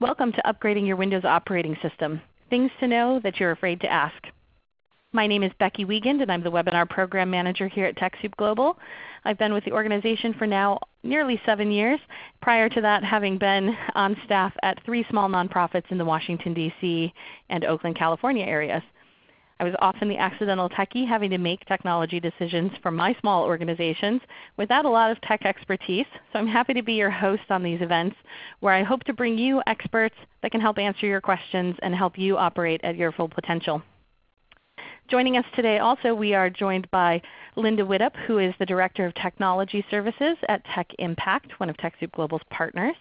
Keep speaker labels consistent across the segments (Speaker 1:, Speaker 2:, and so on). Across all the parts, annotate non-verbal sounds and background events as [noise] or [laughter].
Speaker 1: Welcome to Upgrading Your Windows Operating System, Things to Know That You're Afraid to Ask. My name is Becky Wiegand and I'm the Webinar Program Manager here at TechSoup Global. I've been with the organization for now nearly 7 years, prior to that having been on staff at three small nonprofits in the Washington, D.C. and Oakland, California areas. I was often the accidental techie having to make technology decisions for my small organizations without a lot of tech expertise. So I'm happy to be your host on these events where I hope to bring you experts that can help answer your questions and help you operate at your full potential. Joining us today also we are joined by Linda Widup, who is the Director of Technology Services at Tech Impact, one of TechSoup Global's partners.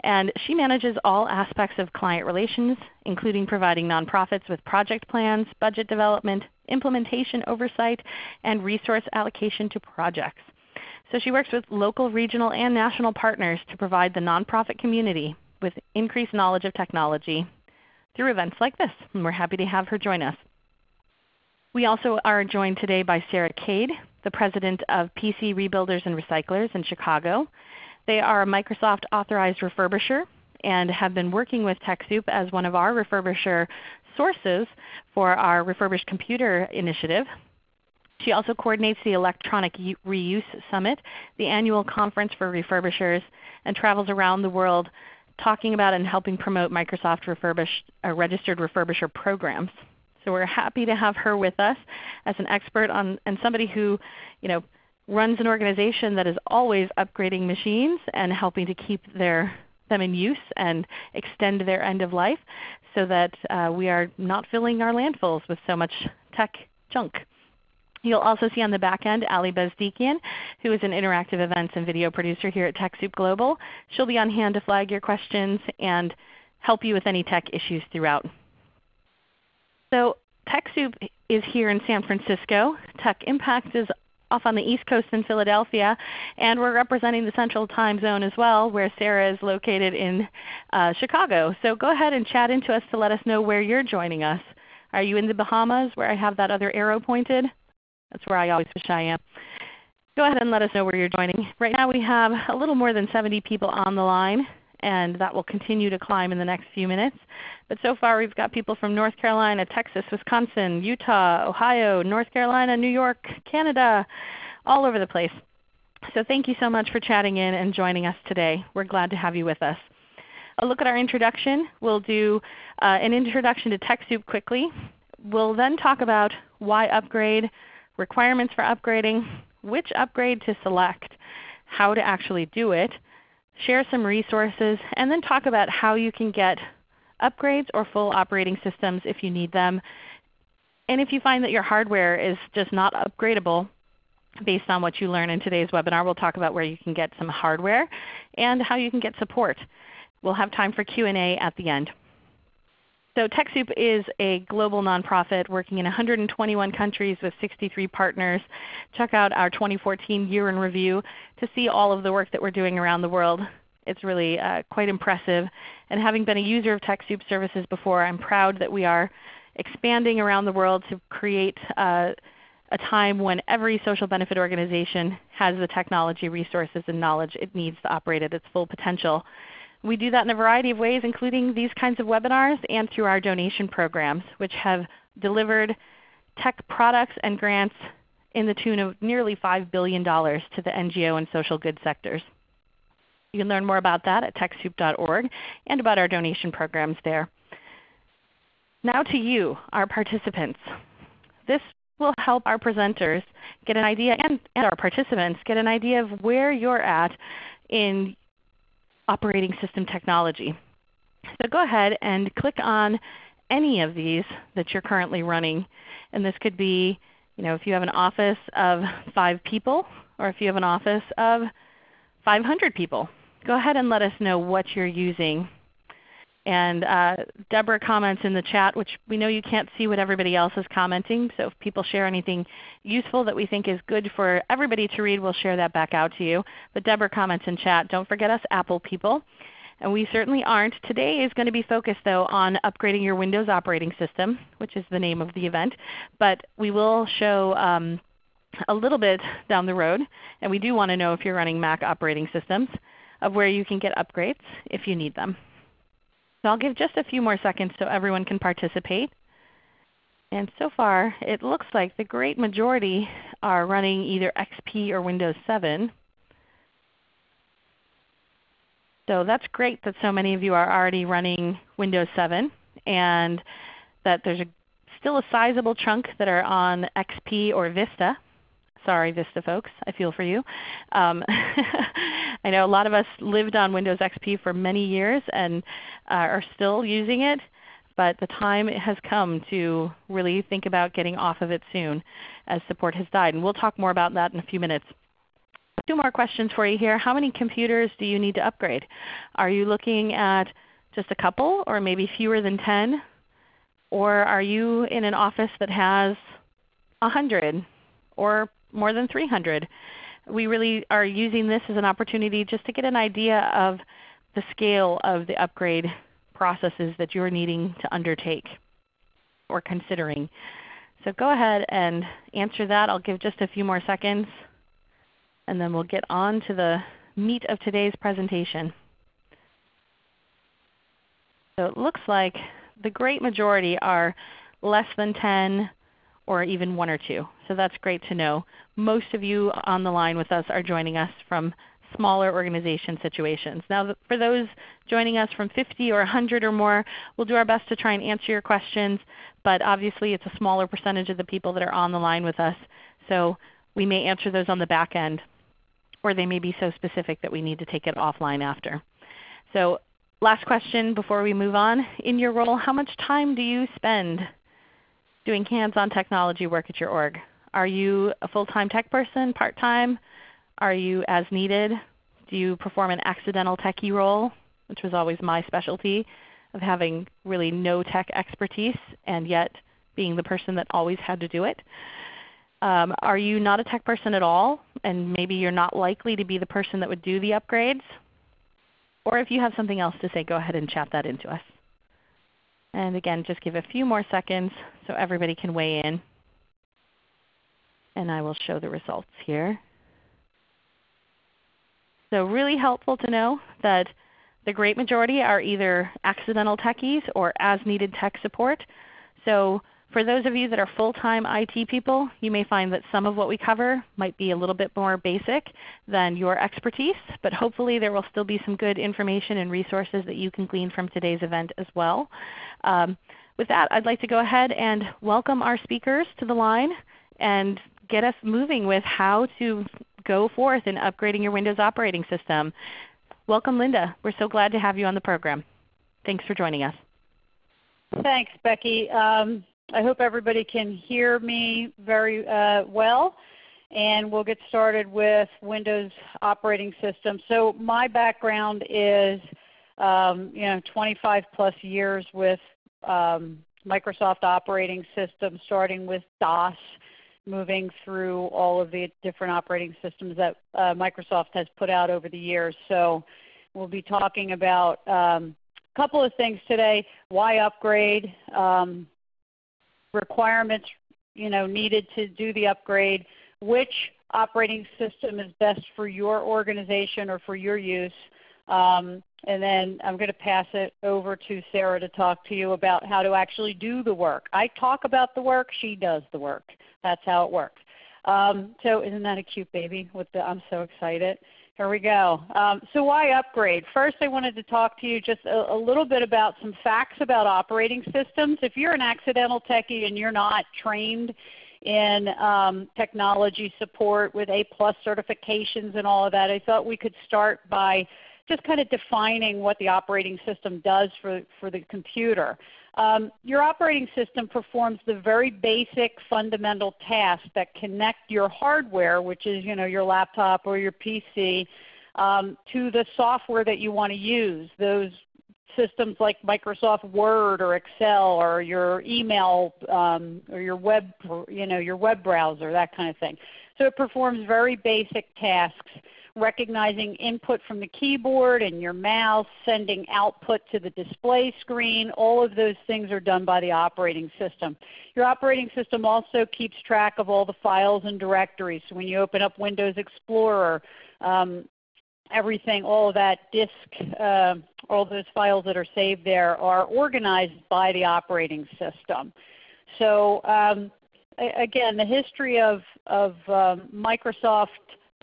Speaker 1: And she manages all aspects of client relations, including providing nonprofits with project plans, budget development, implementation oversight, and resource allocation to projects. So she works with local, regional, and national partners to provide the nonprofit community with increased knowledge of technology through events like this. And we're happy to have her join us. We also are joined today by Sarah Cade, the President of PC Rebuilders and Recyclers in Chicago. They are a Microsoft authorized refurbisher and have been working with TechSoup as one of our refurbisher sources for our refurbished computer initiative. She also coordinates the Electronic Reuse Summit, the annual conference for refurbishers, and travels around the world talking about and helping promote Microsoft refurbish, uh, registered refurbisher programs. So we're happy to have her with us as an expert on, and somebody who you know, runs an organization that is always upgrading machines and helping to keep their, them in use and extend their end of life so that uh, we are not filling our landfills with so much tech junk. You'll also see on the back end Ali Bezdikian, who is an interactive events and video producer here at TechSoup Global. She'll be on hand to flag your questions and help you with any tech issues throughout. So TechSoup is here in San Francisco. Tech Impact is off on the East Coast in Philadelphia, and we're representing the Central Time Zone as well, where Sarah is located in uh, Chicago. So go ahead and chat into us to let us know where you're joining us. Are you in the Bahamas where I have that other arrow pointed? That's where I always wish I am. Go ahead and let us know where you're joining. Right now we have a little more than 70 people on the line and that will continue to climb in the next few minutes. But so far we've got people from North Carolina, Texas, Wisconsin, Utah, Ohio, North Carolina, New York, Canada, all over the place. So thank you so much for chatting in and joining us today. We're glad to have you with us. A look at our introduction. We'll do uh, an introduction to TechSoup quickly. We'll then talk about why upgrade, requirements for upgrading, which upgrade to select, how to actually do it, share some resources, and then talk about how you can get upgrades or full operating systems if you need them. And if you find that your hardware is just not upgradable, based on what you learn in today's webinar, we'll talk about where you can get some hardware and how you can get support. We'll have time for Q&A at the end. So TechSoup is a global nonprofit working in 121 countries with 63 partners. Check out our 2014 Year in Review to see all of the work that we're doing around the world. It's really uh, quite impressive. And having been a user of TechSoup services before, I'm proud that we are expanding around the world to create uh, a time when every social benefit organization has the technology, resources, and knowledge it needs to operate at its full potential. We do that in a variety of ways including these kinds of webinars and through our donation programs which have delivered tech products and grants in the tune of nearly $5 billion to the NGO and social good sectors. You can learn more about that at TechSoup.org and about our donation programs there. Now to you, our participants. This will help our presenters get an idea, and, and our participants get an idea of where you're at in operating system technology. So go ahead and click on any of these that you're currently running. And this could be you know, if you have an office of 5 people or if you have an office of 500 people. Go ahead and let us know what you're using and uh, Deborah comments in the chat, which we know you can't see what everybody else is commenting. So if people share anything useful that we think is good for everybody to read, we'll share that back out to you. But Deborah comments in chat, don't forget us Apple people. And we certainly aren't. Today is going to be focused though on upgrading your Windows operating system, which is the name of the event. But we will show um, a little bit down the road, and we do want to know if you're running Mac operating systems, of where you can get upgrades if you need them. So I'll give just a few more seconds so everyone can participate. And so far it looks like the great majority are running either XP or Windows 7. So that's great that so many of you are already running Windows 7 and that there's a, still a sizable chunk that are on XP or Vista. Sorry Vista folks, I feel for you. Um, [laughs] I know a lot of us lived on Windows XP for many years and uh, are still using it, but the time has come to really think about getting off of it soon as support has died. And we'll talk more about that in a few minutes. Two more questions for you here. How many computers do you need to upgrade? Are you looking at just a couple or maybe fewer than 10? Or are you in an office that has 100 or more than 300? We really are using this as an opportunity just to get an idea of the scale of the upgrade processes that you're needing to undertake or considering. So go ahead and answer that. I'll give just a few more seconds and then we'll get on to the meat of today's presentation. So it looks like the great majority are less than 10 or even 1 or 2. So that's great to know. Most of you on the line with us are joining us from smaller organization situations. Now for those joining us from 50 or 100 or more, we'll do our best to try and answer your questions, but obviously it's a smaller percentage of the people that are on the line with us. So we may answer those on the back end or they may be so specific that we need to take it offline after. So last question before we move on. In your role, how much time do you spend doing hands-on technology work at your org? Are you a full-time tech person, part-time? Are you as needed? Do you perform an accidental techie role, which was always my specialty of having really no tech expertise and yet being the person that always had to do it? Um, are you not a tech person at all, and maybe you're not likely to be the person that would do the upgrades? Or if you have something else to say, go ahead and chat that into us. And again, just give a few more seconds so everybody can weigh in. And I will show the results here. So really helpful to know that the great majority are either accidental techies or as needed tech support. So for those of you that are full-time IT people, you may find that some of what we cover might be a little bit more basic than your expertise, but hopefully there will still be some good information and resources that you can glean from today's event as well. Um, with that, I'd like to go ahead and welcome our speakers to the line and get us moving with how to go forth in upgrading your Windows operating system. Welcome Linda. We're so glad to have you on the program. Thanks for joining us.
Speaker 2: Thanks, Becky. Um, I hope everybody can hear me very uh, well. And we'll get started with Windows operating system. So my background is um, you know, 25 plus years with um, Microsoft operating systems, starting with DOS, moving through all of the different operating systems that uh, Microsoft has put out over the years. So we'll be talking about um, a couple of things today. Why upgrade? Um, requirements you know, needed to do the upgrade, which operating system is best for your organization or for your use. Um, and then I'm going to pass it over to Sarah to talk to you about how to actually do the work. I talk about the work, she does the work. That's how it works. Um, so isn't that a cute baby? With the, I'm so excited. Here we go. Um, so why upgrade? First I wanted to talk to you just a, a, little bit about some facts about operating systems. If you're an accidental techie and you're not trained in um, technology support with A plus certifications and all of that, I thought we could start by just kind of defining what the operating system does for, for the computer. Um, your operating system performs the very basic fundamental tasks that connect your hardware, which is you know, your laptop or your PC, um, to the software that you want to use. Those systems like Microsoft Word or Excel or your email um, or your web, you know, your web browser, that kind of thing. So it performs very basic tasks recognizing input from the keyboard and your mouse, sending output to the display screen. All of those things are done by the operating system. Your operating system also keeps track of all the files and directories. So when you open up Windows Explorer, um, everything, all of that disk, uh, all those files that are saved there are organized by the operating system. So um, again, the history of, of um, Microsoft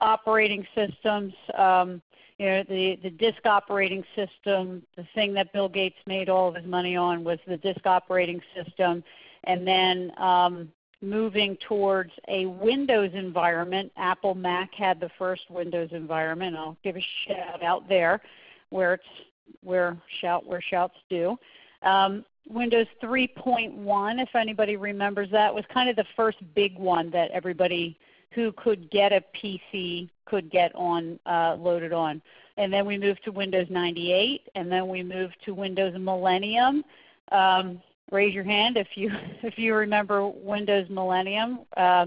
Speaker 2: operating systems, um, you know, the, the disk operating system, the thing that Bill Gates made all of his money on was the disk operating system. And then um, moving towards a Windows environment. Apple Mac had the first Windows environment. I'll give a shout out there where it's where shout where shouts due. Um, Windows 3.1, if anybody remembers that, was kind of the first big one that everybody who could get a PC could get on uh, loaded on. And then we moved to Windows 98, and then we moved to Windows Millennium. Um, raise your hand if you [laughs] if you remember Windows Millennium. Uh,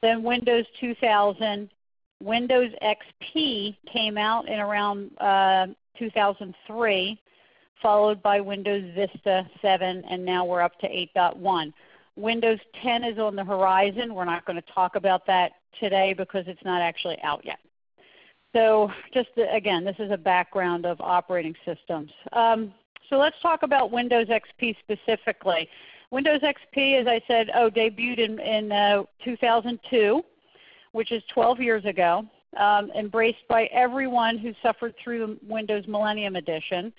Speaker 2: then Windows 2000, Windows XP came out in around uh, 2003, followed by Windows Vista 7, and now we're up to 8.1. Windows 10 is on the horizon. We're not going to talk about that today because it's not actually out yet. So just again, this is a background of operating systems. Um, so let's talk about Windows XP specifically. Windows XP, as I said, oh, debuted in, in uh, 2002, which is 12 years ago, um, embraced by everyone who suffered through Windows Millennium Edition.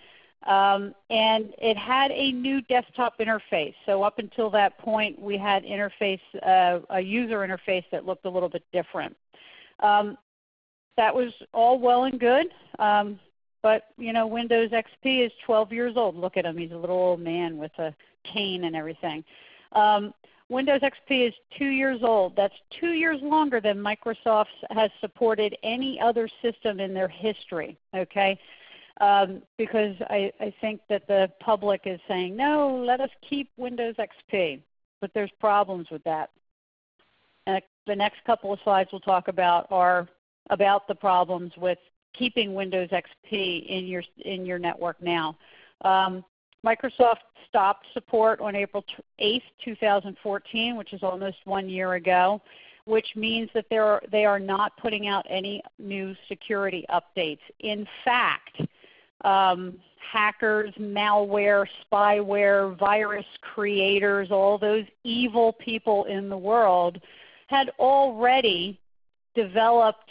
Speaker 2: Um, and it had a new desktop interface. So up until that point, we had interface, uh, a user interface that looked a little bit different. Um, that was all well and good. Um, but you know, Windows XP is 12 years old. Look at him; he's a little old man with a cane and everything. Um, Windows XP is two years old. That's two years longer than Microsoft has supported any other system in their history. Okay, um, because I, I think that the public is saying, no, let us keep Windows XP. But there's problems with that. And the next couple of slides we'll talk about are about the problems with keeping Windows XP in your, in your network now. Um, Microsoft stopped support on April 8, 2014, which is almost one year ago, which means that are, they are not putting out any new security updates. In fact, um, hackers, malware, spyware, virus creators, all those evil people in the world had already developed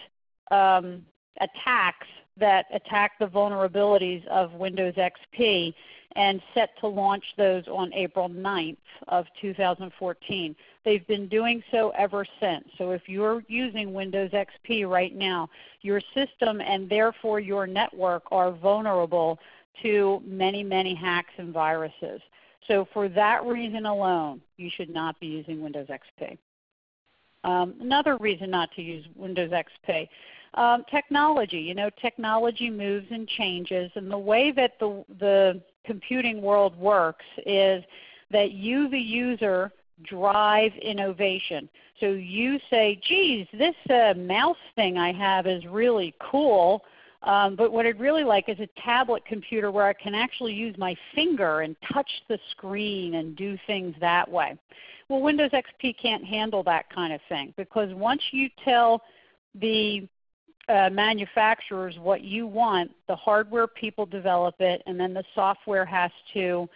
Speaker 2: um, attacks that attack the vulnerabilities of Windows XP and set to launch those on April 9th of 2014. They've been doing so ever since. So if you're using Windows XP right now, your system and therefore your network are vulnerable to many, many hacks and viruses. So for that reason alone, you should not be using Windows XP. Um, another reason not to use Windows XP, um, technology. You know, technology moves and changes, and the way that the, the computing world works is that you, the user, drive innovation. So you say, geez, this uh, mouse thing I have is really cool. Um, but what I'd really like is a tablet computer where I can actually use my finger and touch the screen and do things that way. Well, Windows XP can't handle that kind of thing because once you tell the uh, manufacturers what you want, the hardware people develop it, and then the software has to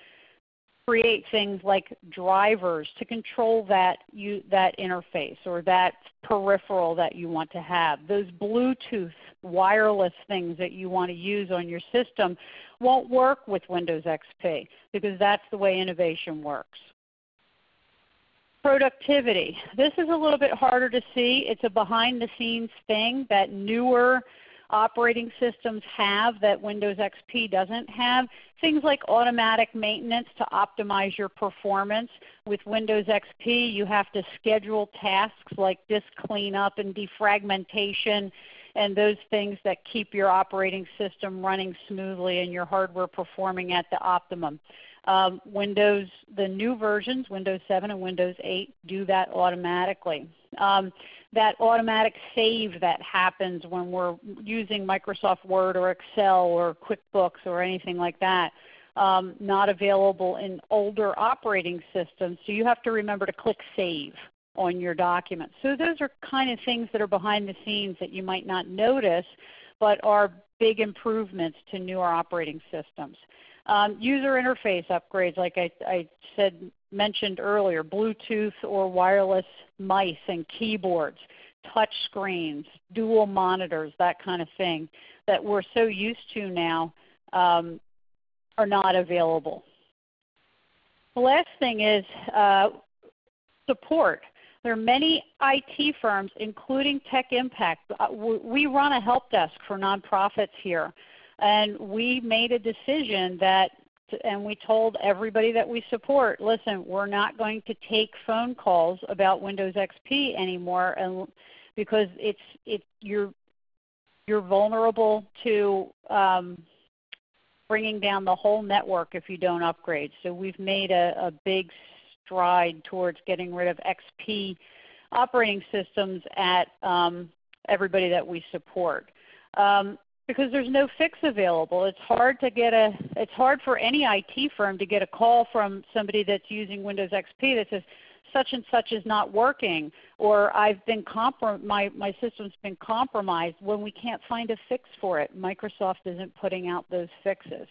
Speaker 2: create things like drivers to control that, you, that interface or that peripheral that you want to have. Those Bluetooth wireless things that you want to use on your system won't work with Windows XP because that's the way innovation works. Productivity. This is a little bit harder to see. It's a behind the scenes thing that newer operating systems have that Windows XP doesn't have. Things like automatic maintenance to optimize your performance. With Windows XP you have to schedule tasks like disk cleanup and defragmentation and those things that keep your operating system running smoothly and your hardware performing at the optimum. Um, Windows, the new versions, Windows 7 and Windows 8, do that automatically. Um, that automatic save that happens when we're using Microsoft Word or Excel or QuickBooks or anything like that, um, not available in older operating systems. So you have to remember to click Save on your documents. So those are kind of things that are behind the scenes that you might not notice, but are big improvements to newer operating systems. Um, user interface upgrades, like I, I said, mentioned earlier, Bluetooth or wireless mice and keyboards, touch screens, dual monitors, that kind of thing that we're so used to now um, are not available. The last thing is uh, support. There are many IT firms, including Tech Impact. Uh, we run a help desk for nonprofits here. And we made a decision that, and we told everybody that we support, listen, we're not going to take phone calls about Windows XP anymore and, because it's, it, you're, you're vulnerable to um, bringing down the whole network if you don't upgrade. So we've made a, a big stride towards getting rid of XP operating systems at um, everybody that we support. Um, because there's no fix available. It's hard to get a it's hard for any IT firm to get a call from somebody that's using Windows XP that says such and such is not working or I've been comprom- my, my system's been compromised when we can't find a fix for it. Microsoft isn't putting out those fixes.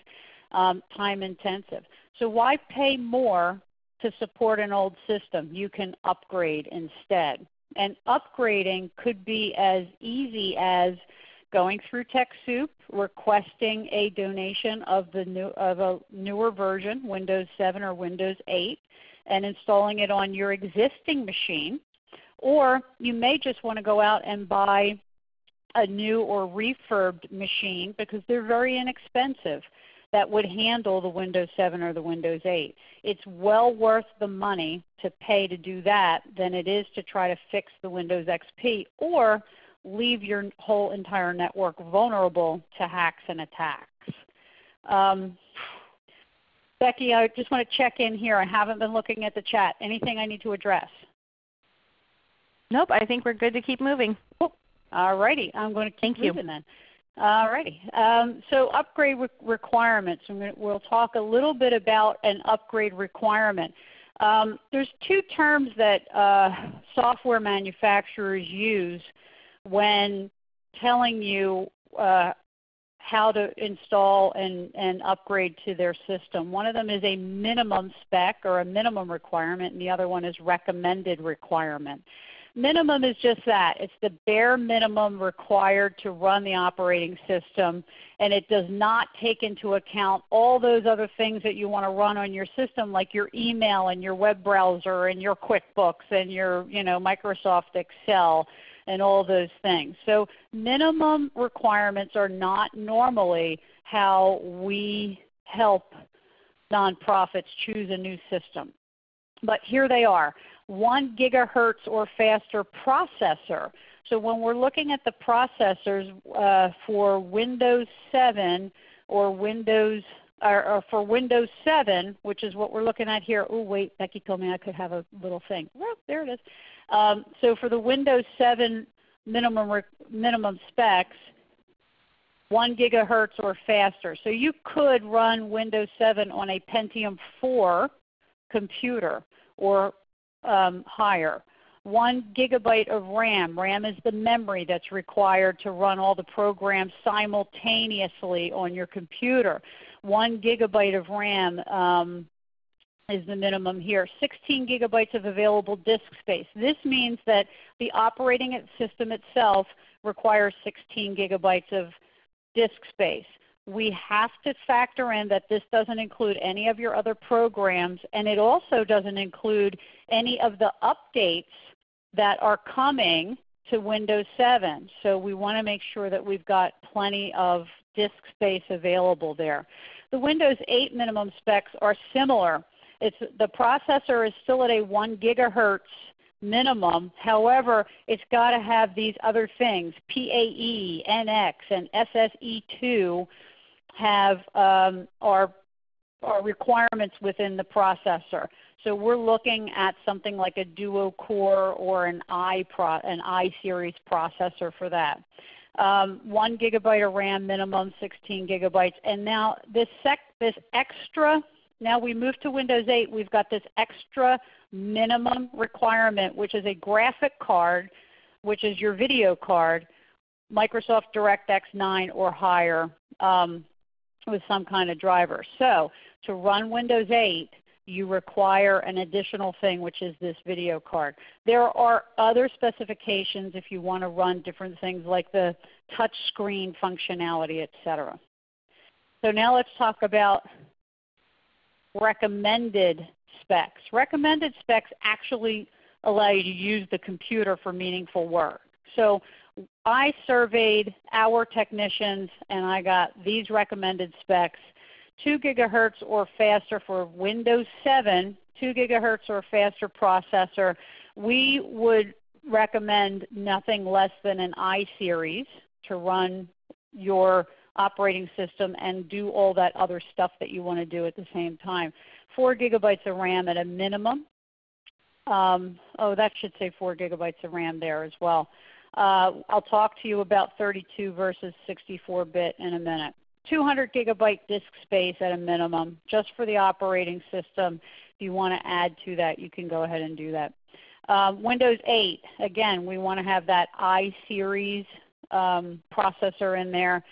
Speaker 2: Um, time intensive. So why pay more to support an old system. You can upgrade instead. And upgrading could be as easy as going through TechSoup, requesting a donation of, the new, of a newer version, Windows 7 or Windows 8, and installing it on your existing machine. Or you may just want to go out and buy a new or refurbed machine because they're very inexpensive that would handle the Windows 7 or the Windows 8. It's well worth the money to pay to do that than it is to try to fix the Windows XP or leave your whole entire network vulnerable to hacks and attacks. Um, Becky, I just want to check in here. I haven't been looking at the chat. Anything I need to address?
Speaker 1: Nope, I think we're good to keep moving.
Speaker 2: All righty. I'm going to keep
Speaker 1: Thank
Speaker 2: moving you. then. All righty. Um, so upgrade re requirements. we'll talk a little bit about an upgrade requirement. Um, there's two terms that uh, software manufacturers use when telling you uh, how to install and, and upgrade to their system. One of them is a minimum spec or a minimum requirement, and the other one is recommended requirement. Minimum is just that. It's the bare minimum required to run the operating system, and it does not take into account all those other things that you want to run on your system, like your email and your web browser and your QuickBooks and your you know, Microsoft Excel and all those things. So minimum requirements are not normally how we help nonprofits choose a new system. But here they are. 1 gigahertz or faster processor. So when we're looking at the processors uh, for Windows 7 or Windows or, or, for Windows 7, which is what we're looking at here. Oh wait, Becky told me I could have a little thing. Oh, there it is. Um, so for the Windows 7 minimum minimum specs, 1 gigahertz or faster. So you could run Windows 7 on a Pentium 4 computer or um, higher. One gigabyte of RAM. RAM is the memory that's required to run all the programs simultaneously on your computer. One gigabyte of RAM um, is the minimum here. 16 gigabytes of available disk space. This means that the operating system itself requires 16 gigabytes of disk space we have to factor in that this doesn't include any of your other programs and it also doesn't include any of the updates that are coming to Windows 7. So we want to make sure that we've got plenty of disk space available there. The Windows 8 minimum specs are similar. It's, the processor is still at a 1 gigahertz minimum. However, it's got to have these other things, PAE, NX, and SSE2 have um, our, our requirements within the processor. So we're looking at something like a duo core or an i pro, an i series processor for that. Um, one gigabyte of RAM minimum, 16 gigabytes, and now this sec, this extra Now we move to Windows 8, we've got this extra minimum requirement which is a graphic card, which is your video card, Microsoft DirectX 9 or higher um, with some kind of driver. So to run Windows 8, you require an additional thing which is this video card. There are other specifications if you want to run different things like the touch screen functionality, etc. So now let's talk about recommended specs. Recommended specs actually allow you to use the computer for meaningful work. So I surveyed our technicians and I got these recommended specs 2 gigahertz or faster for Windows 7, 2 gigahertz or faster processor. We would recommend nothing less than an iSeries to run your operating system and do all that other stuff that you want to do at the same time. 4 gigabytes of RAM at a minimum. Um, oh, that should say 4 gigabytes of RAM there as well. Uh, I'll talk to you about 32 versus 64-bit in a minute. 200 gigabyte disk space at a minimum just for the operating system. If you want to add to that, you can go ahead and do that. Um, Windows 8, again, we want to have that iSeries um, processor in there.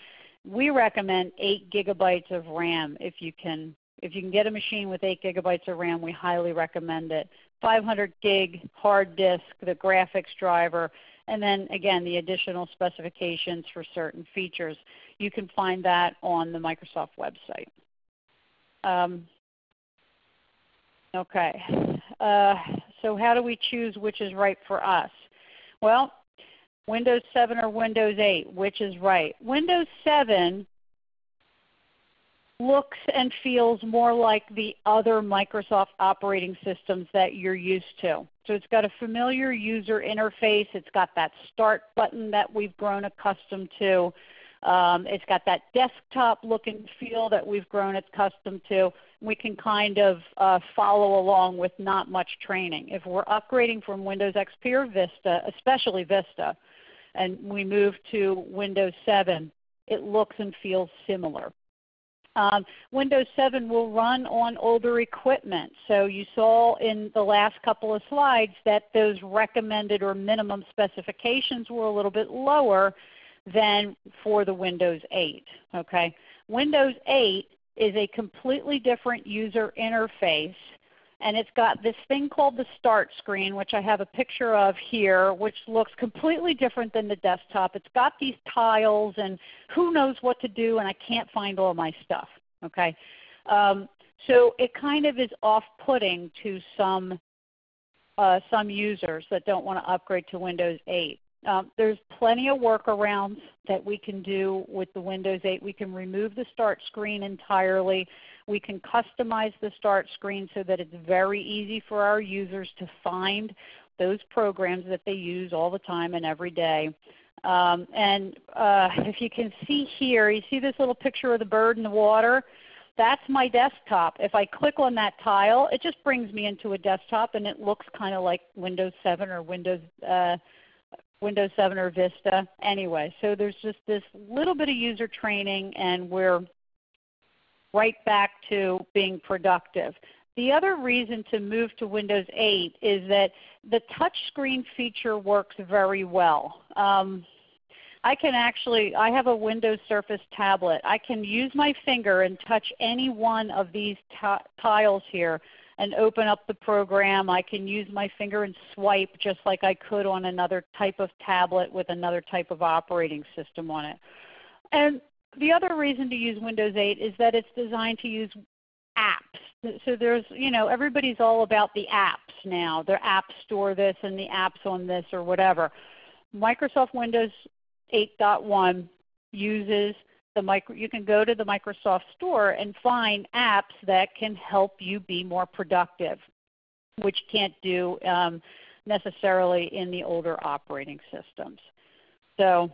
Speaker 2: We recommend 8 gigabytes of RAM if you can. If you can get a machine with 8 gigabytes of RAM, we highly recommend it. 500 gig hard disk, the graphics driver, and then again the additional specifications for certain features. You can find that on the Microsoft website. Um, okay, uh, so how do we choose which is right for us? Well, Windows 7 or Windows 8, which is right? Windows 7 looks and feels more like the other Microsoft operating systems that you're used to. So it's got a familiar user interface. It's got that start button that we've grown accustomed to. Um, it's got that desktop look and feel that we've grown accustomed to. We can kind of uh, follow along with not much training. If we're upgrading from Windows XP or Vista, especially Vista, and we move to Windows 7, it looks and feels similar. Um, Windows 7 will run on older equipment. So you saw in the last couple of slides that those recommended or minimum specifications were a little bit lower than for the Windows 8. Okay? Windows 8 is a completely different user interface and it's got this thing called the start screen which I have a picture of here which looks completely different than the desktop. It's got these tiles and who knows what to do and I can't find all my stuff. Okay? Um, so it kind of is off-putting to some, uh, some users that don't want to upgrade to Windows 8. Um, there's plenty of workarounds that we can do with the Windows 8. We can remove the start screen entirely. We can customize the start screen so that it's very easy for our users to find those programs that they use all the time and every day. Um, and uh, [laughs] if you can see here, you see this little picture of the bird in the water? That's my desktop. If I click on that tile, it just brings me into a desktop and it looks kind of like Windows 7 or Windows uh, Windows 7 or Vista anyway. So there's just this little bit of user training and we're right back to being productive. The other reason to move to Windows 8 is that the touchscreen feature works very well. Um, I can actually, I have a Windows Surface tablet. I can use my finger and touch any one of these tiles here and open up the program. I can use my finger and swipe just like I could on another type of tablet with another type of operating system on it. And the other reason to use Windows 8 is that it's designed to use apps. So there's, you know, everybody's all about the apps now. Their app store this and the apps on this or whatever. Microsoft Windows 8.1 uses the micro, you can go to the Microsoft Store and find apps that can help you be more productive, which can't do um, necessarily in the older operating systems. So,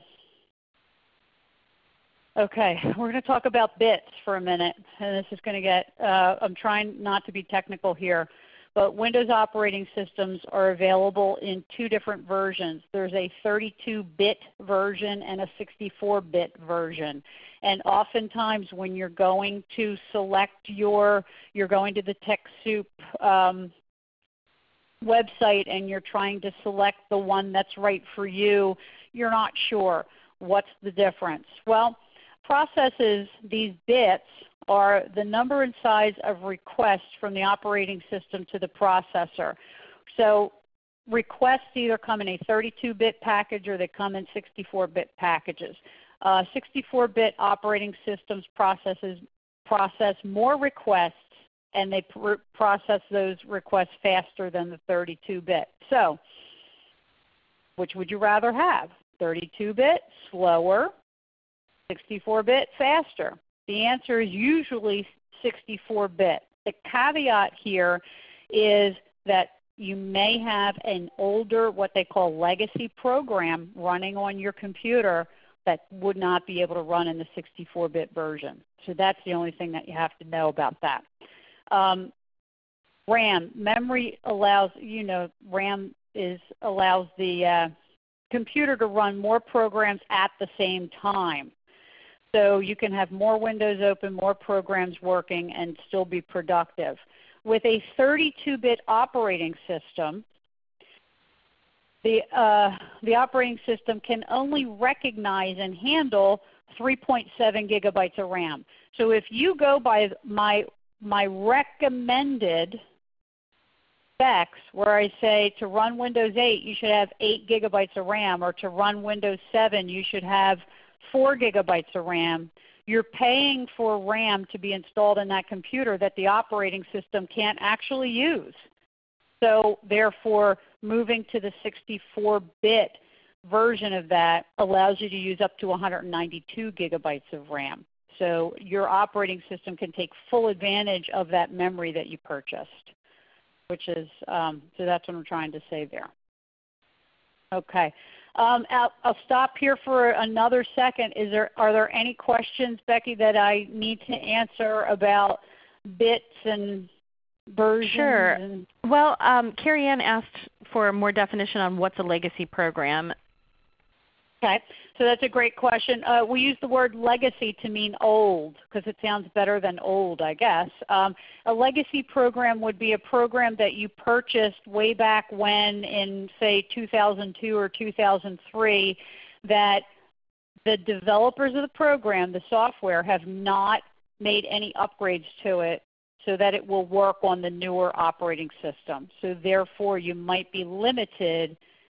Speaker 2: okay, we're going to talk about bits for a minute, and this is going to get, uh, I'm trying not to be technical here. But Windows operating systems are available in two different versions. There's a 32-bit version and a 64-bit version. And oftentimes when you're going to select your, you're going to the TechSoup um, website and you're trying to select the one that's right for you, you're not sure what's the difference. Well, processes, these bits, are the number and size of requests from the operating system to the processor. So requests either come in a 32-bit package or they come in 64-bit packages. 64-bit uh, operating systems processes process more requests and they pr process those requests faster than the 32-bit. So which would you rather have? 32-bit, slower, 64-bit, faster. The answer is usually 64-bit. The caveat here is that you may have an older, what they call legacy program running on your computer that would not be able to run in the 64-bit version. So that's the only thing that you have to know about that. Um, RAM, memory allows, you know, RAM is, allows the uh, computer to run more programs at the same time. So you can have more windows open, more programs working, and still be productive. With a 32-bit operating system, the, uh, the operating system can only recognize and handle 3.7 gigabytes of RAM. So if you go by my, my recommended specs where I say to run Windows 8 you should have 8 gigabytes of RAM or to run Windows 7 you should have 4 gigabytes of RAM, you're paying for RAM to be installed in that computer that the operating system can't actually use. So therefore, moving to the 64-bit version of that allows you to use up to 192 gigabytes of RAM. So your operating system can take full advantage of that memory that you purchased, which is, um, so that's what I'm trying to say there. Okay. Um, I'll, I'll, stop here for another second. Is there, are there any questions, Becky, that I need to answer about bits and versions?
Speaker 1: Sure. And well, um, Carrie Ann asked for more definition on what's a legacy program.
Speaker 2: Okay. So that's a great question. Uh, we use the word legacy to mean old because it sounds better than old, I guess. Um, a legacy program would be a program that you purchased way back when in say 2002 or 2003 that the developers of the program, the software, have not made any upgrades to it so that it will work on the newer operating system. So therefore you might be limited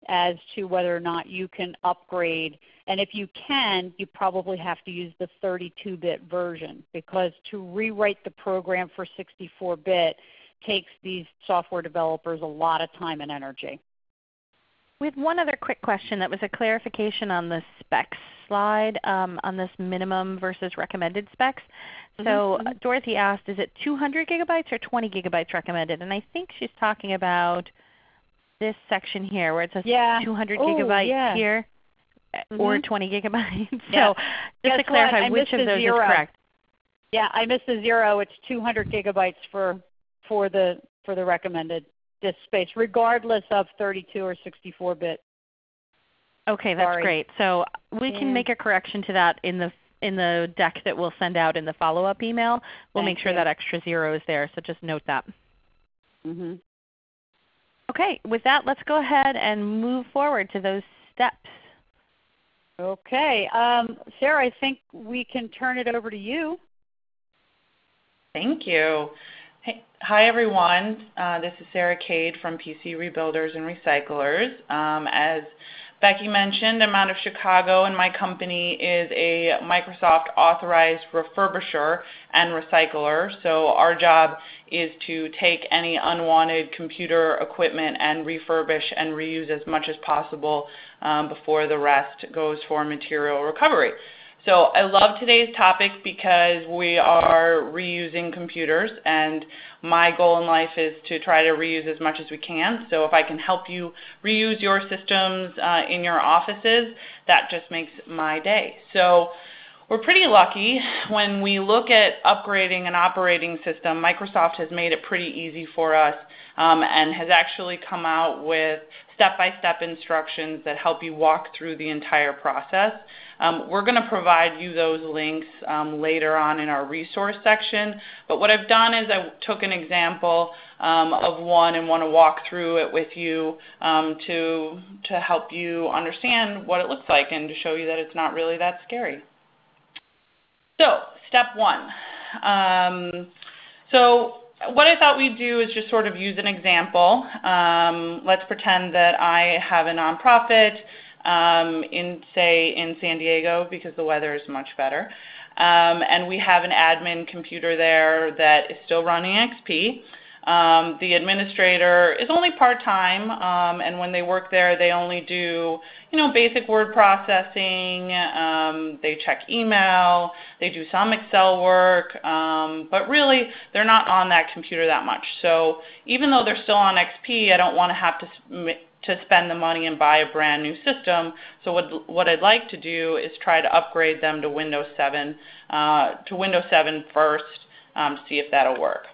Speaker 2: as to whether or not you can upgrade. And if you can, you probably have to use the 32-bit version because to rewrite the program for 64-bit takes these software developers a lot of time and energy.
Speaker 1: We have one other quick question that was a clarification on the specs slide um, on this minimum versus recommended specs. So mm -hmm. Dorothy asked, is it 200 gigabytes or 20 gigabytes recommended? And I think she's talking about this section here where it says yeah. 200 gigabytes yeah. here mm -hmm. or 20 gigabytes. [laughs] so just Guess to clarify, which of those zero. is correct?
Speaker 2: Yeah, I missed the zero. It's 200 gigabytes for for the for the recommended disk space, regardless of 32 or 64 bit.
Speaker 1: Okay, that's Sorry. great. So we can make a correction to that in the in the deck that we'll send out in the follow-up email. We'll Thank make sure you. that extra zero is there. So just note that.
Speaker 2: Mm -hmm.
Speaker 1: Okay, with that let's go ahead and move forward to those steps.
Speaker 2: Okay. Um, Sarah, I think we can turn it over to you.
Speaker 3: Thank you. Hey, hi everyone. Uh, this is Sarah Cade from PC Rebuilders and Recyclers. Um, as Becky mentioned, I'm out of Chicago and my company is a Microsoft authorized refurbisher and recycler. So our job is to take any unwanted computer equipment and refurbish and reuse as much as possible um, before the rest goes for material recovery. So I love today's topic because we are reusing computers and my goal in life is to try to reuse as much as we can. So if I can help you reuse your systems uh, in your offices, that just makes my day. So we're pretty lucky when we look at upgrading an operating system. Microsoft has made it pretty easy for us um, and has actually come out with step-by-step instructions that help you walk through the entire process. Um, we're going to provide you those links um, later on in our resource section. But what I've done is I took an example um, of one and want to walk through it with you to, help you understand what it looks like and to show you that it's not really that scary. So step one. So what I thought we'd do is just sort of use an example. Um, let's pretend that I have a nonprofit in, say, in San Diego because the weather is much better. Um, and we have an admin computer there that is still running XP. Um, the administrator is only part-time, um, and when they work there, they only do, you know, basic word processing. Um, they check email. They do some Excel work, um, but really, they're not on that computer that much. So even though they're still on XP, I don't want to have to to spend the money and buy a brand new system. So what, what I'd like to do is try to upgrade them to Windows 7, uh, to Windows 7 first um, see if that'll work.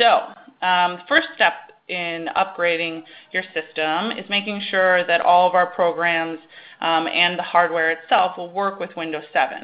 Speaker 3: So um, first step in upgrading your system is making sure that all of our programs um, and the hardware itself will work with Windows 7.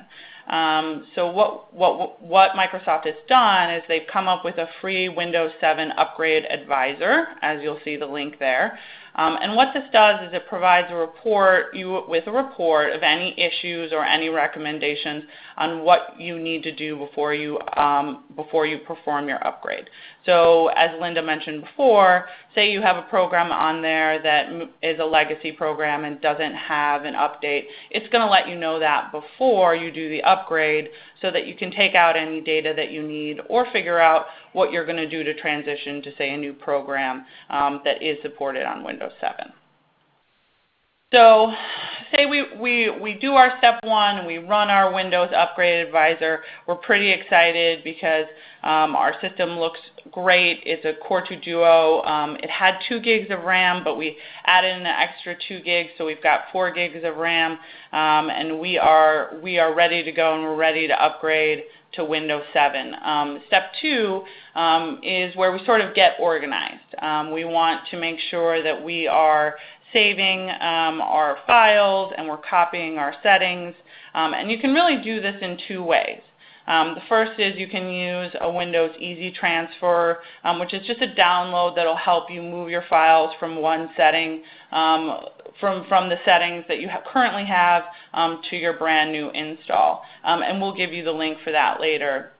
Speaker 3: Um, so what, what, what Microsoft has done is they've come up with a free Windows 7 Upgrade Advisor, as you'll see the link there. Um, and what this does is it provides a report you, with a report of any issues or any recommendations on what you need to do before you, um, before you perform your upgrade. So as Linda mentioned before, say you have a program on there that is a legacy program and doesn't have an update, it's going to let you know that before you do the upgrade so that you can take out any data that you need or figure out what you're going to do to transition to, say, a new program um, that is supported on Windows 7. So say we, we, we do our step one we run our Windows Upgrade Advisor. We're pretty excited because um, our system looks great. It's a Core 2 Duo. Um, it had 2 gigs of RAM, but we added an extra 2 gigs, so we've got 4 gigs of RAM. Um, and we are, we are ready to go and we're ready to upgrade to Windows 7. Um, step two is where we sort of get organized. We want to make sure that we are saving um, our files and we're copying our settings. Um, and you can really do this in two ways. Um, the first is you can use a Windows Easy Transfer, um, which is just a download that will help you move your files from one setting, um, from, from the settings that you ha currently have um, to your brand new install. and we'll give you the link for that later.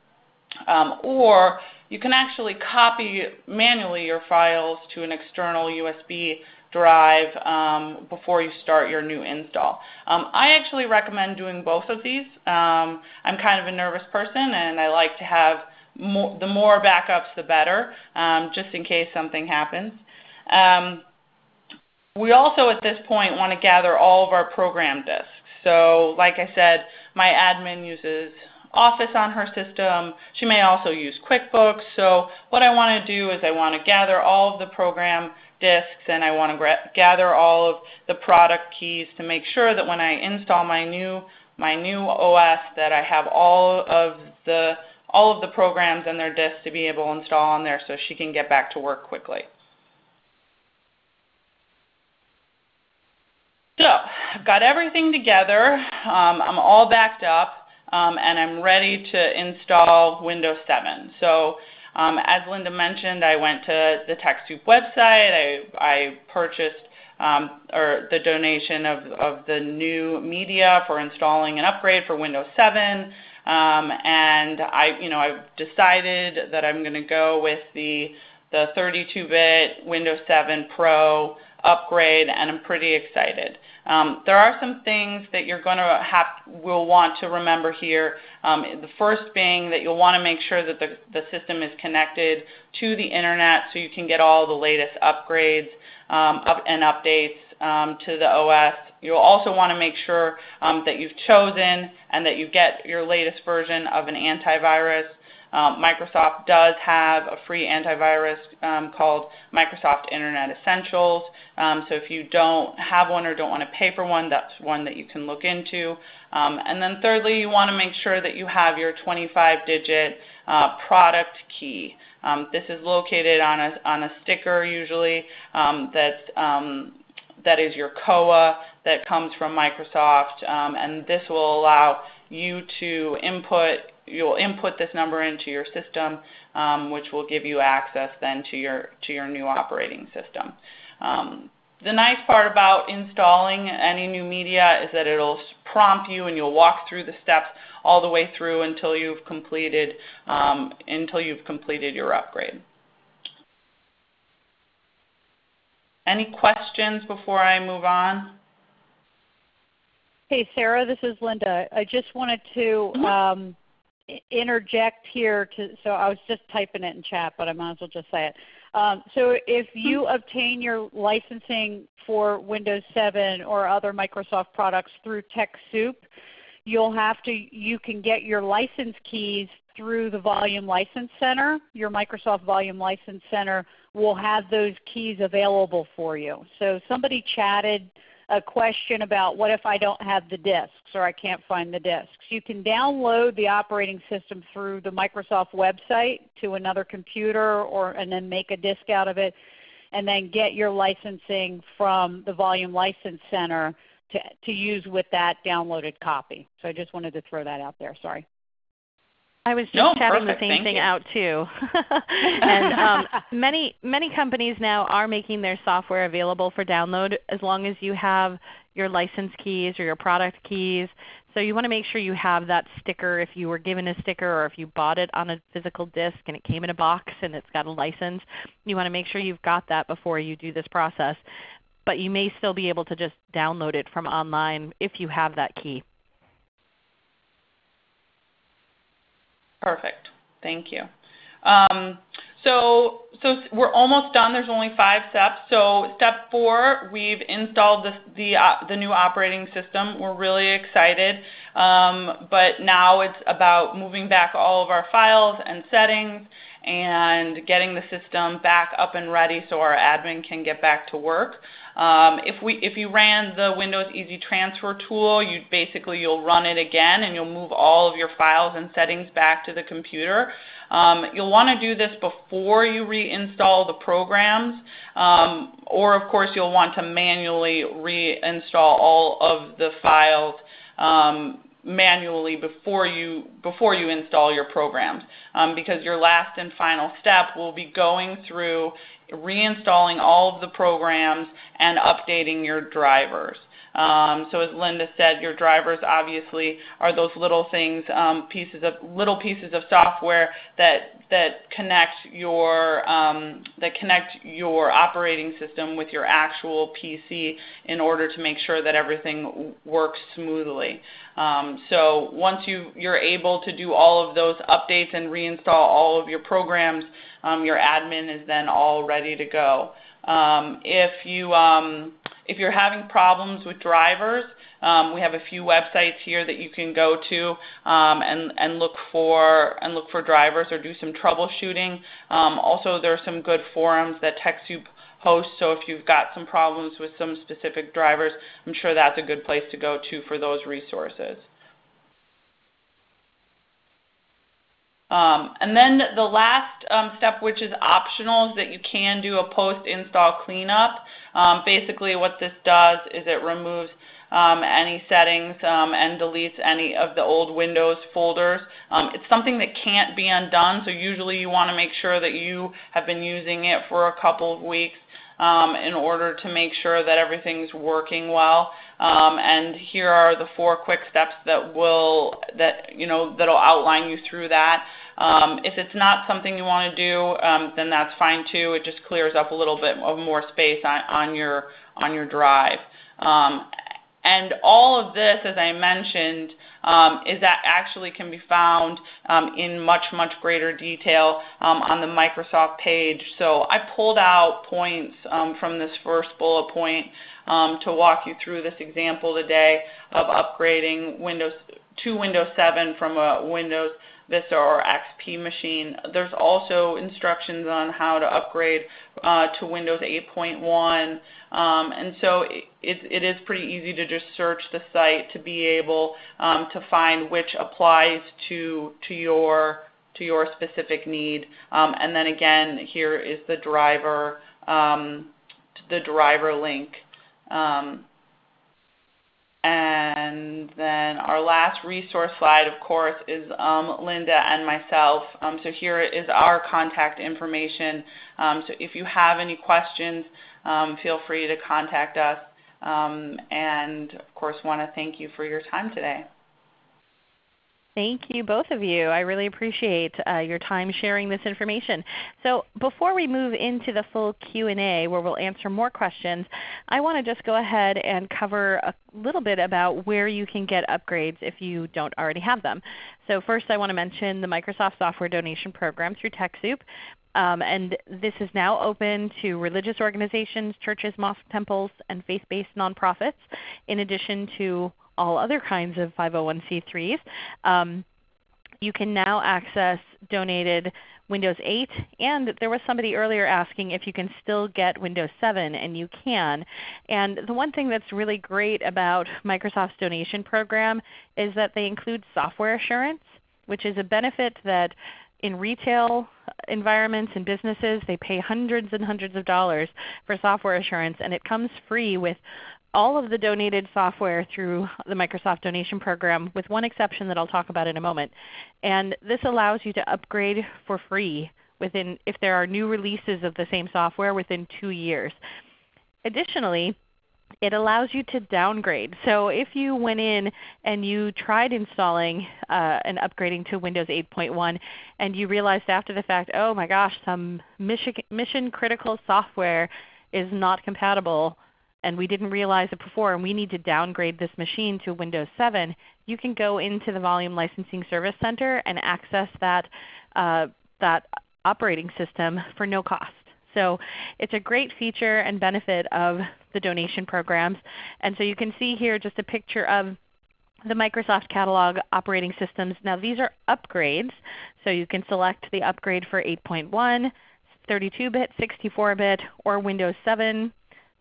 Speaker 3: or you can actually copy manually your files to an external USB drive um, before you start your new install. Um, I actually recommend doing both of these. Um, I'm kind of a nervous person and I like to have more, the more backups the better, um, just in case something happens. Um, we also at this point want to gather all of our program disks. So like I said, my admin uses Office on her system. She may also use QuickBooks. So what I want to do is I want to gather all of the program disks and I want to gather all of the product keys to make sure that when I install my new my new OS that I have all of the all of the programs and their disks to be able to install on there so she can get back to work quickly. So I've got everything together. Um, I'm all backed up um, and I'm ready to install Windows 7. So as Linda mentioned, I went to the TechSoup website. I, purchased um, or the donation of, the new media for installing an upgrade for Windows 7. Um, and I, you know, I've decided that I'm going to go with the the 32-bit Windows 7 Pro upgrade, and I'm pretty excited. Um, there are some things that you're going to have will want to remember here. Um, the first being that you'll want to make sure that the, the system is connected to the internet so you can get all the latest upgrades um, up and updates um, to the OS. You'll also want to make sure um, that you've chosen and that you get your latest version of an antivirus. Um, Microsoft does have a free antivirus um, called Microsoft Internet Essentials. Um, so if you don't have one or don't want to pay for one, that's one that you can look into. And then thirdly, you want to make sure that you have your 25-digit uh, product key. This is located on a, on a sticker usually that's, that is your COA that comes from Microsoft, um, and this will allow you to input, you'll input this number into your system, um, which will give you access then to your, to your new operating system. Um, the nice part about installing any new media is that it'll prompt you and you'll walk through the steps all the way through until you've completed um, until you've completed your upgrade. Any questions before I move on?
Speaker 2: Hey Sarah, this is Linda. I just wanted to mm-hmm. um, interject here. To, so I was just typing it in chat, but I might as well just say it. Um, so if you mm-hmm. obtain your licensing for Windows 7 or other Microsoft products through TechSoup, you'll have to, you can get your license keys through the Volume License Center. Your Microsoft Volume License Center will have those keys available for you. So somebody chatted a question about what if I don't have the disks or I can't find the disks. You can download the operating system through the Microsoft website to another computer or, and then make a disk out of it and then get your licensing from the Volume License Center to, to use with that downloaded copy. So I just wanted to throw that out there. Sorry.
Speaker 1: I was just no, chatting perfect. the same Thank thing you. out too. [laughs] and [laughs] um, many many companies now are making their software available for download as long as you have your license keys or your product keys. So you want to make sure you have that sticker if you were given a sticker or if you bought it on a physical disk and it came in a box and it's got a license. You want to make sure you've got that before you do this process. But you may still be able to just download it from online if you have that key.
Speaker 3: Perfect. Thank you. Um, so, so we're almost done. There's only five steps. So step four, we've installed the, the, uh, the new operating system. We're really excited. Um, but now it's about moving back all of our files and settings and getting the system back up and ready so our admin can get back to work. Um, if, we, if you ran the Windows Easy Transfer tool, you basically you'll run it again and you'll move all of your files and settings back to the computer. Um, you'll want to do this before you reinstall the programs, um, or of course you'll want to manually reinstall all of the files um, manually before you before you install your programs um, because your last and final step will be going through reinstalling all of the programs and updating your drivers. Um, so as Linda said, your drivers obviously are those little things, um, pieces of little pieces of software that that connect your um, that connect your operating system with your actual PC in order to make sure that everything works smoothly. Um, so once you you're able to do all of those updates and reinstall all of your programs, um, your admin is then all ready to go. Um, if you if you're having problems with drivers, um, we have a few websites here that you can go to um, and, and look for and look for drivers or do some troubleshooting. Um, also, there are some good forums that TechSoup hosts. So if you've got some problems with some specific drivers, I'm sure that's a good place to go to for those resources. Um, and then the last um, step, which is optional, is that you can do a post-install cleanup. Um, basically what this does is it removes um, any settings um, and deletes any of the old Windows folders. Um, it's something that can't be undone, so usually you want to make sure that you have been using it for a couple of weeks um, in order to make sure that everything's working well. Um, and here are the four quick steps that will that you know that'll outline you through that. Um, if it's not something you want to do, um, then that's fine too. It just clears up a little bit of more space on, your on your drive. Um, and all of this, as I mentioned, is that actually can be found in much, much greater detail on the Microsoft page. So I pulled out points from this first bullet point to walk you through this example today of upgrading Windows to Windows 7 from a Windows Vista or XP machine. There's also instructions on how to upgrade uh, to Windows 8.1. Um, and so it, it is pretty easy to just search the site to be able um, to find which applies to, to your to your specific need. Um, and then again, here is the driver, um, the driver link. Um, and then our last resource slide, of course, is um, Linda and myself. Um, so here is our contact information. Um, so if you have any questions, um, feel free to contact us. Um, and of course, want to thank you for your time today.
Speaker 1: Thank you, both of you. I really appreciate uh, your time sharing this information. So before we move into the full Q&A where we'll answer more questions, I want to just go ahead and cover a little bit about where you can get upgrades if you don't already have them. So first I want to mention the Microsoft Software Donation Program through TechSoup. Um, and this is now open to religious organizations, churches, mosques, temples, and faith-based nonprofits, in addition to all other kinds of 501c3s. Um, you can now access donated Windows 8, and there was somebody earlier asking if you can still get Windows 7, and you can. And the one thing that's really great about Microsoft's donation program is that they include software assurance, which is a benefit that in retail environments and businesses, they pay hundreds and hundreds of dollars for software assurance, and it comes free with all of the donated software through the Microsoft Donation Program with one exception that I'll talk about in a moment. And this allows you to upgrade for free within, if there are new releases of the same software within two years. Additionally, it allows you to downgrade. So if you went in and you tried installing uh, and upgrading to Windows 8.1 and you realized after the fact, oh my gosh, some mission critical software is not compatible and we didn't realize it before and we need to downgrade this machine to Windows 7, you can go into the Volume Licensing Service Center and access that, uh, that operating system for no cost. So it's a great feature and benefit of the donation programs. And so you can see here just a picture of the Microsoft Catalog operating systems. Now these are upgrades, so you can select the upgrade for 8.1, 32-bit, 64-bit, or Windows 7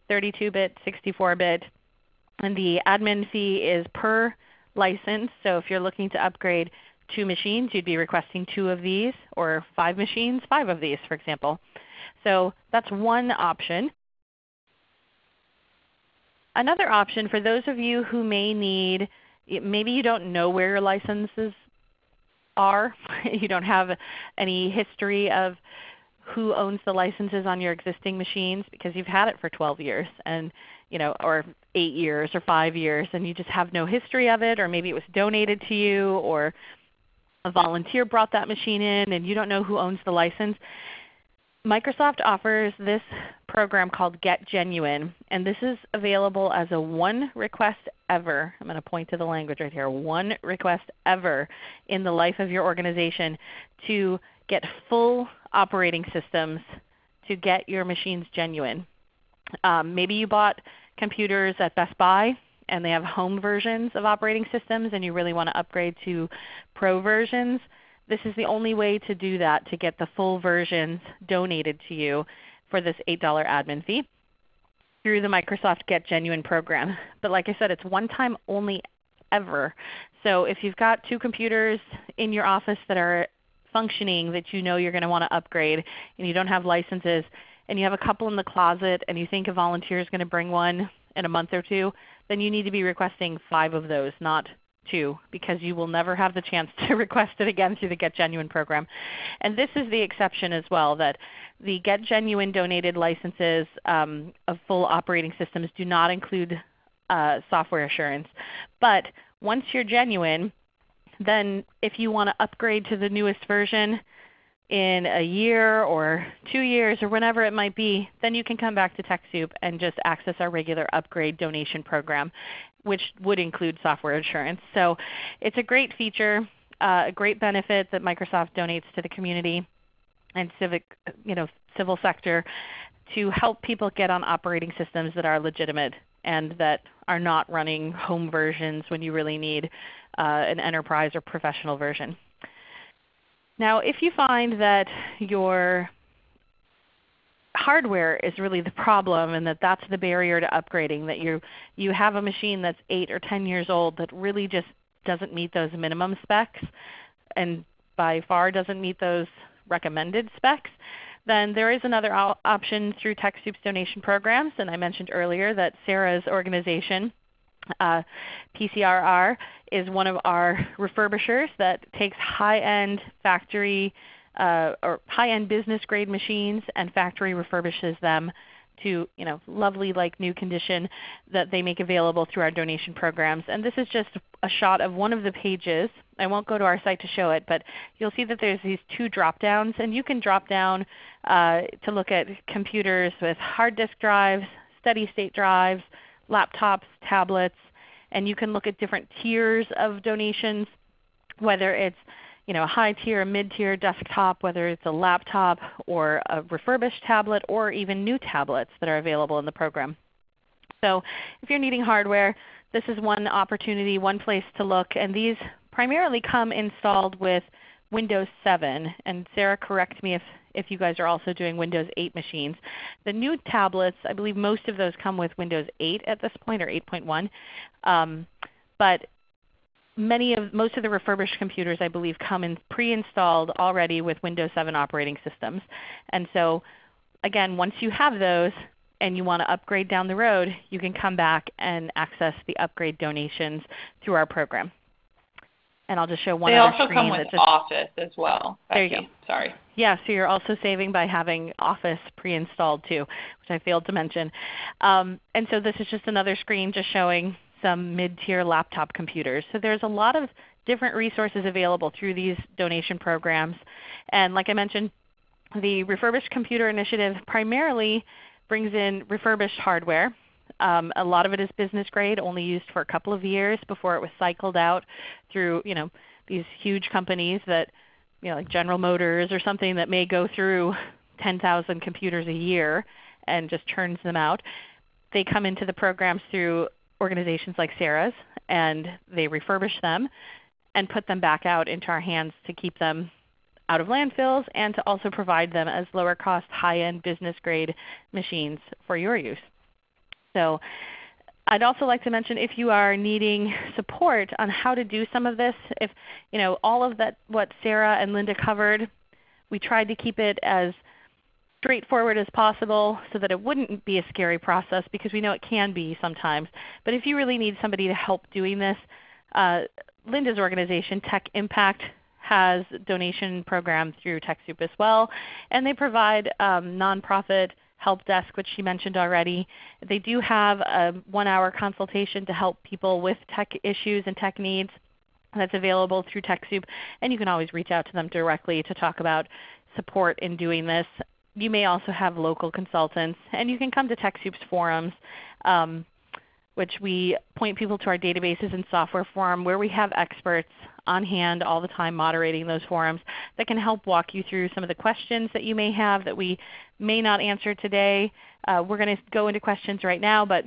Speaker 1: 32-bit, 64-bit. And the admin fee is per license. So if you're looking to upgrade two machines, you'd be requesting two of these, or five machines, five of these for example. So that's one option. Another option for those of you who may need, maybe you don't know where your licenses are. [laughs] you don't have any history of who owns the licenses on your existing machines because you've had it for 12 years and you know, or 8 years or 5 years and you just have no history of it or maybe it was donated to you or a volunteer brought that machine in and you don't know who owns the license. Microsoft offers this program called Get Genuine, and this is available as a one request ever. I'm going to point to the language right here. One request ever in the life of your organization to get full operating systems to get your machines genuine. Um, maybe you bought computers at Best Buy and they have home versions of operating systems and you really want to upgrade to pro versions. This is the only way to do that to get the full versions donated to you for this $8 admin fee through the Microsoft Get Genuine program. But like I said, it's one time only ever. So if you've got two computers in your office that are functioning that you know you're going to want to upgrade and you don't have licenses and you have a couple in the closet and you think a volunteer is going to bring one in a month or two, then you need to be requesting five of those, not two, because you will never have the chance [laughs] to request it again through the Get Genuine program. And this is the exception as well, that the Get Genuine donated licenses um, of full operating systems do not include uh, software assurance. But once you're genuine, then if you want to upgrade to the newest version in a year or two years or whenever it might be, then you can come back to TechSoup and just access our regular upgrade donation program, which would include software assurance. So it's a great feature, uh, a great benefit that Microsoft donates to the community and civic, you know, civil sector to help people get on operating systems that are legitimate and that are not running home versions when you really need uh, an enterprise or professional version. Now if you find that your hardware is really the problem and that that's the barrier to upgrading, that you, you have a machine that's 8 or 10 years old that really just doesn't meet those minimum specs and by far doesn't meet those recommended specs, then there is another option through TechSoup's donation programs. And I mentioned earlier that Sarah's organization, uh, PCRR, is one of our refurbishers that takes high-end factory uh, or high-end business grade machines and factory refurbishes them to you know, lovely like new condition that they make available through our donation programs. And this is just a shot of one of the pages. I won't go to our site to show it, but you'll see that there's these two drop downs. And you can drop down uh, to look at computers with hard disk drives, steady state drives, laptops, tablets, and you can look at different tiers of donations, whether it's you know, a high tier, a mid tier desktop, whether it's a laptop or a refurbished tablet or even new tablets that are available in the program. So if you're needing hardware, this is one opportunity, one place to look. And these primarily come installed with Windows 7. And Sarah, correct me if, if you guys are also doing Windows 8 machines. The new tablets, I believe most of those come with Windows 8 at this point or 8.1. Um, but many of most of the refurbished computers I believe come in pre-installed already with Windows 7 operating systems. And so again, once you have those and you want to upgrade down the road, you can come back and access the upgrade donations through our program. And I'll just show one
Speaker 3: they
Speaker 1: other
Speaker 3: also
Speaker 1: screen.
Speaker 3: come with
Speaker 1: just,
Speaker 3: Office as well.
Speaker 1: There you go.
Speaker 3: Sorry.
Speaker 1: Yeah, so you're also saving by having Office pre-installed too, which I failed to mention. Um, and so this is just another screen just showing some mid-tier laptop computers. So there's a lot of different resources available through these donation programs. And like I mentioned, the Refurbished Computer Initiative primarily brings in refurbished hardware. Um, a lot of it is business grade, only used for a couple of years before it was cycled out through you know, these huge companies that you know, like General Motors or something that may go through 10,000 computers a year and just turns them out. They come into the programs through organizations like Sarah's, and they refurbish them and put them back out into our hands to keep them out of landfills and to also provide them as lower cost, high-end business grade machines for your use. So I'd also like to mention if you are needing support on how to do some of this, if you know all of that what Sarah and Linda covered, we tried to keep it as straightforward as possible so that it wouldn't be a scary process because we know it can be sometimes. But if you really need somebody to help doing this, uh, Linda's organization, Tech Impact, has donation program through TechSoup as well. And they provide um, nonprofit help desk, which she mentioned already. They do have a one-hour consultation to help people with tech issues and tech needs that's available through TechSoup. And you can always reach out to them directly to talk about support in doing this you may also have local consultants. And you can come to TechSoup's forums, um, which we point people to our databases and software forum where we have experts on hand all the time moderating those forums that can help walk you through some of the questions that you may have that we may not answer today. Uh, we're going to go into questions right now, but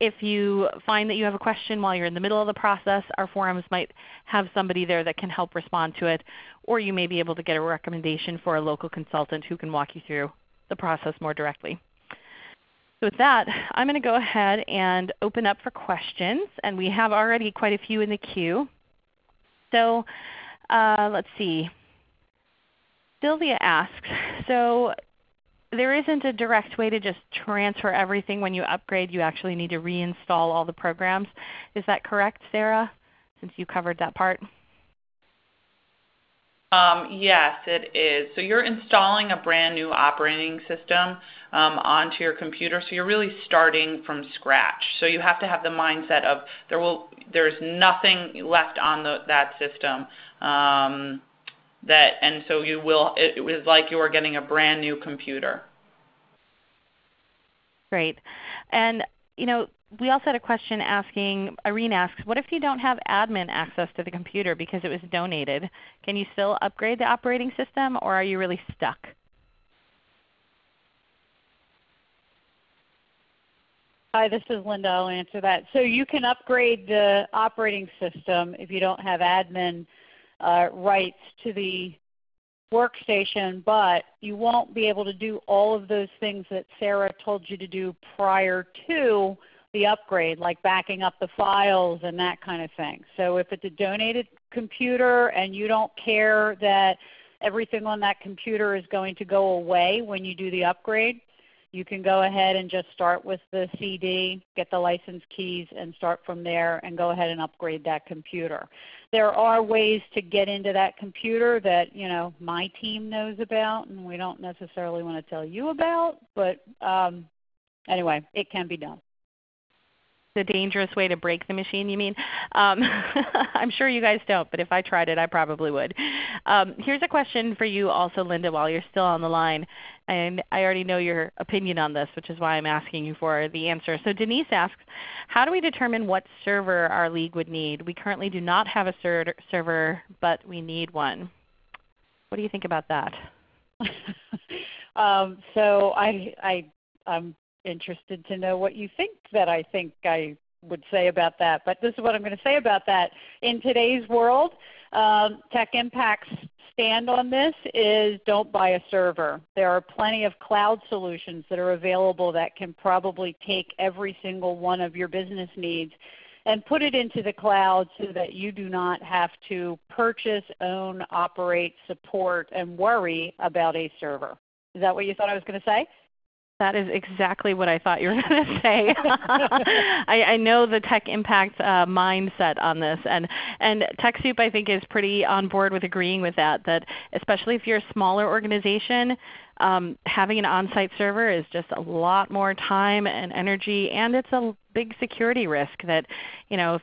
Speaker 1: if you find that you have a question while you're in the middle of the process, our forums might have somebody there that can help respond to it. Or you may be able to get a recommendation for a local consultant who can walk you through the process more directly. So with that, I'm going to go ahead and open up for questions. And we have already quite a few in the queue. So uh, let's see. Sylvia asks, so there isn't a direct way to just transfer everything when you upgrade. You actually need to reinstall all the programs. Is that correct, Sarah, since you covered that part?
Speaker 3: Um, yes, it is. So you're installing a brand new operating system um, onto your computer. So you're really starting from scratch. So you have to have the mindset of there will there's nothing left on the, that system. Um, that and so you will it, it was like you were getting a brand new computer.
Speaker 1: Great. And you know, we also had a question asking, Irene asks, what if you don't have admin access to the computer because it was donated? Can you still upgrade the operating system or are you really stuck?
Speaker 2: Hi, this is Linda. I'll answer that. So you can upgrade the operating system if you don't have admin uh, rights to the workstation, but you won't be able to do all of those things that Sarah told you to do prior to the upgrade, like backing up the files and that kind of thing. So if it's a donated computer and you don't care that everything on that computer is going to go away when you do the upgrade, you can go ahead and just start with the CD, get the license keys, and start from there and go ahead and upgrade that computer. There are ways to get into that computer that you know my team knows about and we don't necessarily want to tell you about, but um, anyway, it can be done
Speaker 1: the dangerous way to break the machine you mean? Um, [laughs] I'm sure you guys don't, but if I tried it I probably would. Um, here's a question for you also Linda while you're still on the line. And I already know your opinion on this, which is why I'm asking you for the answer. So Denise asks, how do we determine what server our league would need? We currently do not have a ser server, but we need one. What do you think about that? [laughs]
Speaker 2: um, so I, I, I'm interested to know what you think that I think I would say about that. But this is what I'm going to say about that. In today's world, um, Tech Impact's stand on this is don't buy a server. There are plenty of cloud solutions that are available that can probably take every single one of your business needs and put it into the cloud so that you do not have to purchase, own, operate, support, and worry about a server. Is that what you thought I was going to say?
Speaker 1: That is exactly what I thought you were [laughs] going to say. [laughs] I, I, know the tech impact uh, mindset on this, and and TechSoup I think is pretty on board with agreeing with that. That especially if you're a smaller organization, um, having an on-site server is just a lot more time and energy, and it's a big security risk. That you know, if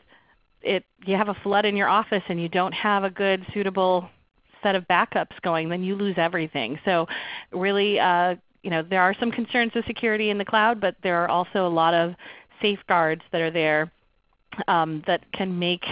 Speaker 1: it you have a flood in your office and you don't have a good suitable set of backups going, then you lose everything. So really uh, you know, there are some concerns with security in the cloud, but there are also a lot of safeguards that are there um, that can make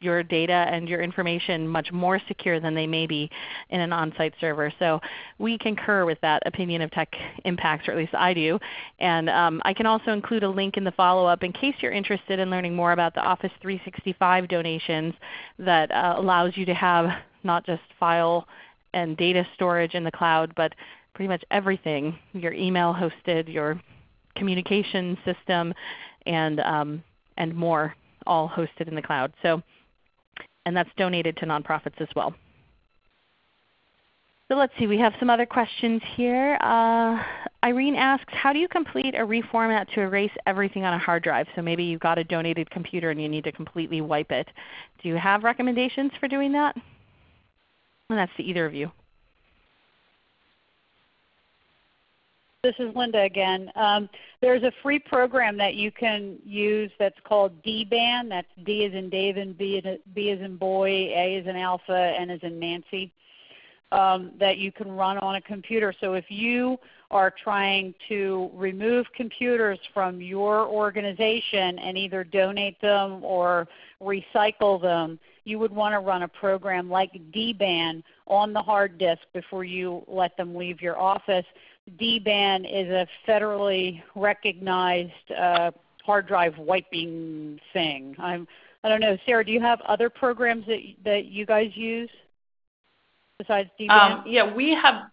Speaker 1: your data and your information much more secure than they may be in an on-site server. So we concur with that opinion of tech impacts, or at least I do. And um, I can also include a link in the follow-up in case you're interested in learning more about the Office 365 donations that uh, allows you to have not just file and data storage in the cloud, but pretty much everything, your email hosted, your communication system, and, um, and more all hosted in the cloud. So, and that's donated to nonprofits as well. So let's see, we have some other questions here. Uh, Irene asks, how do you complete a reformat to erase everything on a hard drive? So maybe you've got a donated computer and you need to completely wipe it. Do you have recommendations for doing that? And that's to either of you.
Speaker 2: This is Linda again. Um, there's a free program that you can use that's called DBAN. That's D as in David, B, B as in boy, A as in alpha, N as in Nancy. Um, that you can run on a computer. So if you are trying to remove computers from your organization and either donate them or recycle them, you would want to run a program like DBAN on the hard disk before you let them leave your office DBAN is a federally recognized uh, hard drive wiping thing. I'm, I don't know, Sarah, do you have other programs that, that you guys use besides DBAN? Um,
Speaker 3: yeah, we have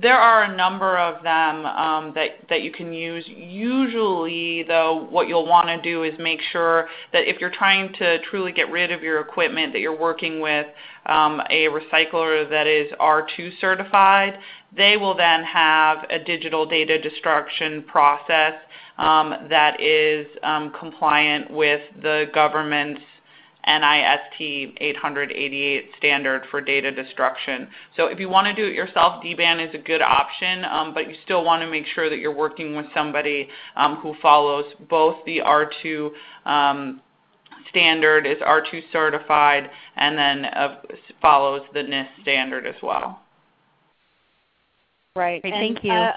Speaker 3: there are a number of them um, that that you can use. Usually, though, what you'll want to do is make sure that if you're trying to truly get rid of your equipment, that you're working with um, a recycler that is R2 certified. They will then have a digital data destruction process um, that is compliant with the government's NIST 888 standard for data destruction. So if you want to do it yourself, DBAN is a good option, um, but you still want to make sure that you're working with somebody um, who follows both the R2 um, standard, is R2 certified, and then uh, follows the NIST standard as well.
Speaker 2: Right.
Speaker 1: Great, and, thank you. Uh,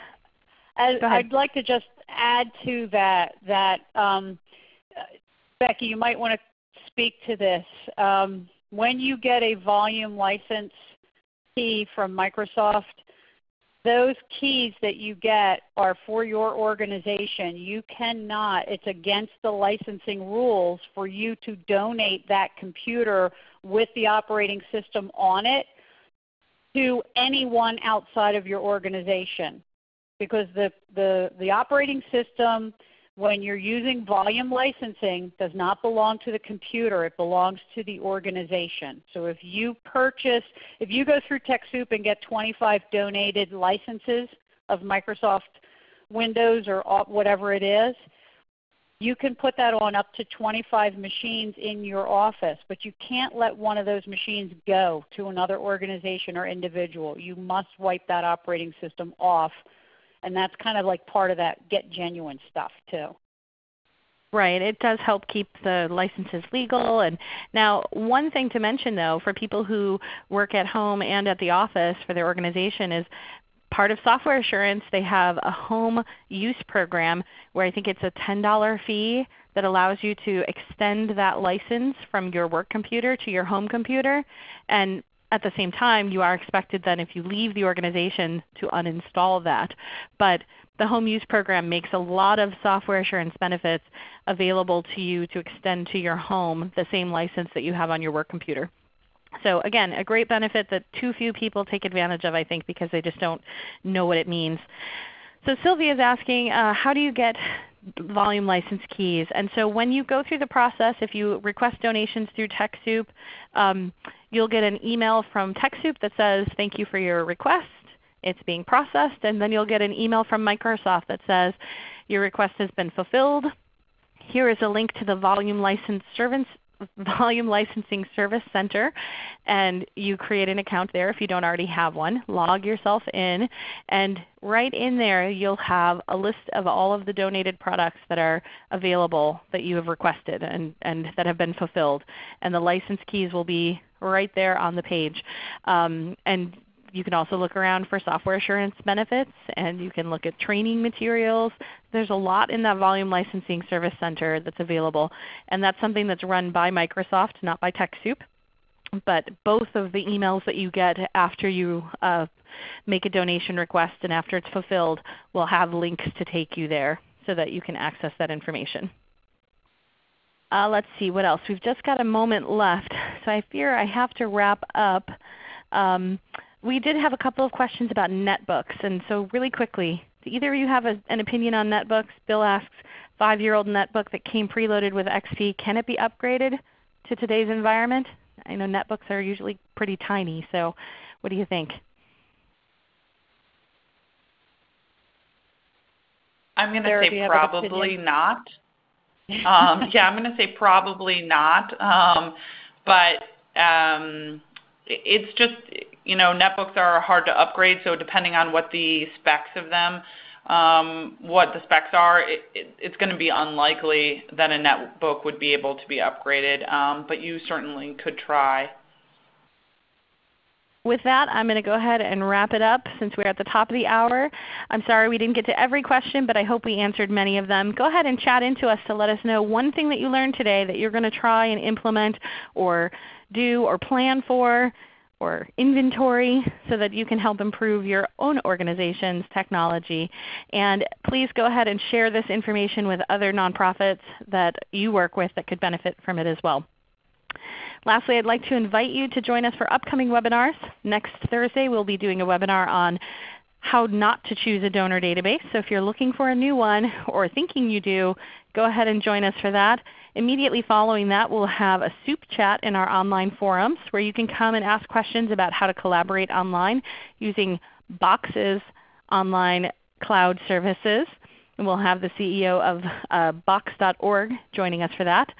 Speaker 2: I'd like to just add to that that um, Becky, you might want to speak to this. Um, when you get a volume license key from Microsoft, those keys that you get are for your organization. You cannot, it's against the licensing rules for you to donate that computer with the operating system on it to anyone outside of your organization because the, the, the operating system when you're using volume licensing does not belong to the computer. It belongs to the organization. So if you purchase, if you go through TechSoup and get 25 donated licenses of Microsoft Windows or whatever it is, you can put that on up to 25 machines in your office, but you can't let one of those machines go to another organization or individual. You must wipe that operating system off and that's kind of like part of that get genuine stuff too.
Speaker 1: Right. It does help keep the licenses legal. And now one thing to mention though for people who work at home and at the office for their organization is part of software assurance they have a home use program where I think it's a $10 fee that allows you to extend that license from your work computer to your home computer. And at the same time, you are expected then if you leave the organization to uninstall that. But the home use program makes a lot of software assurance benefits available to you to extend to your home the same license that you have on your work computer. So again, a great benefit that too few people take advantage of I think because they just don't know what it means. So Sylvia is asking, uh, how do you get volume license keys? And so when you go through the process, if you request donations through TechSoup, um, you'll get an email from TechSoup that says, thank you for your request. It's being processed. And then you'll get an email from Microsoft that says, your request has been fulfilled. Here is a link to the volume license service, [laughs] Volume Licensing Service Center and you create an account there if you don't already have one. Log yourself in and right in there you'll have a list of all of the donated products that are available that you have requested and, and that have been fulfilled. And the license keys will be right there on the page. Um, and you can also look around for software assurance benefits and you can look at training materials. There's a lot in that Volume Licensing Service Center that's available. And that's something that's run by Microsoft, not by TechSoup. But both of the emails that you get after you uh, make a donation request and after it's fulfilled will have links to take you there so that you can access that information. Uh, let's see what else. We've just got a moment left, so I fear I have to wrap up. Um, we did have a couple of questions about netbooks. And so really quickly, do either of you have a, an opinion on netbooks? Bill asks, 5-year-old netbook that came preloaded with XP, can it be upgraded to today's environment? I know netbooks are usually pretty tiny, so what do you think?
Speaker 3: I'm going to say probably not. [laughs] um, yeah, I'm going to say probably not. Um, but um, it's just you know, netbooks are hard to upgrade, so depending on what the specs of them, um, what the specs are, it, it, it's going to be unlikely that a netbook would be able to be upgraded, um, but you certainly could try.
Speaker 1: With that, I'm going to go ahead and wrap it up since we're at the top of the hour. I'm sorry we didn't get to every question, but I hope we answered many of them. Go ahead and chat into us to let us know one thing that you learned today that you're going to try and implement or do or plan for or inventory so that you can help improve your own organization's technology. And please go ahead and share this information with other nonprofits that you work with that could benefit from it as well. Lastly, I'd like to invite you to join us for upcoming webinars. Next Thursday we'll be doing a webinar on how not to choose a donor database. So if you're looking for a new one or thinking you do, go ahead and join us for that. Immediately following that we'll have a soup chat in our online forums where you can come and ask questions about how to collaborate online using Box's online cloud services. And we'll have the CEO of uh, Box.org joining us for that.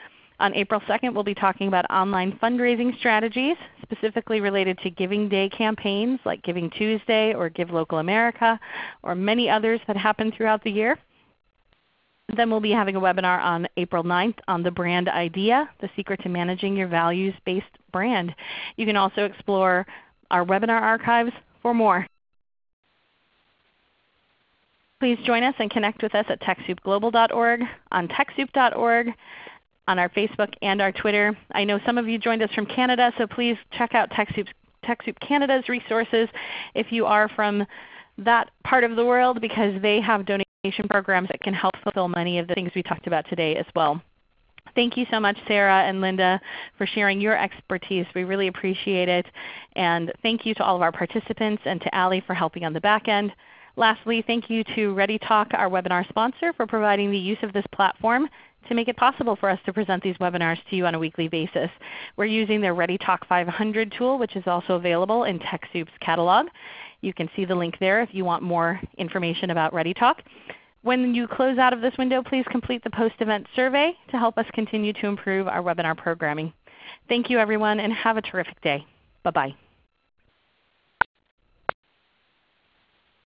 Speaker 1: On April 2nd we'll be talking about online fundraising strategies, specifically related to Giving Day campaigns like Giving Tuesday or Give Local America or many others that happen throughout the year. Then we'll be having a webinar on April 9th on the brand idea, the secret to managing your values-based brand. You can also explore our webinar archives for more. Please join us and connect with us at TechSoupGlobal.org, on TechSoup.org, on our Facebook and our Twitter. I know some of you joined us from Canada, so please check out TechSoup, Canada's resources if you are from that part of the world because they have donation programs that can help fulfill many of the things we talked about today as well. Thank you so much, Sarah and Linda, for sharing your expertise. We really appreciate it. And thank you to all of our participants and to Ali for helping on the back end. Lastly, thank you to ReadyTalk, our webinar sponsor, for providing the use of this platform to make it possible for us to present these webinars to you on a weekly basis. We're using their ReadyTalk 500 tool, which is also available in TechSoup's catalog. You can see the link there if you want more information about ReadyTalk. When you close out of this window, please complete the post-event survey to help us continue to improve our webinar programming. Thank you everyone and have a terrific day. Bye-bye.